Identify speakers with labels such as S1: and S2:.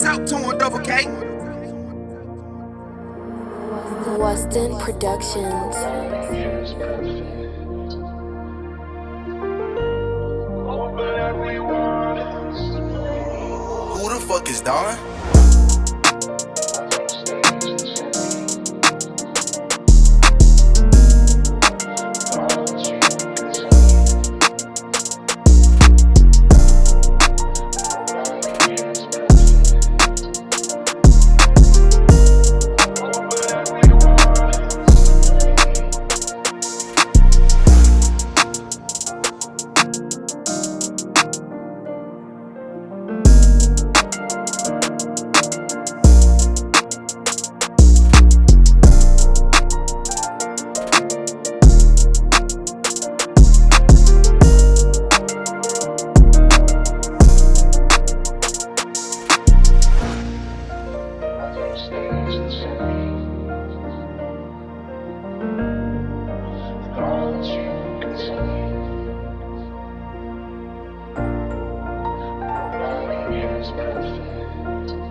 S1: Talk to him, double K.
S2: Weston Productions.
S1: Who the fuck is Don? is perfect.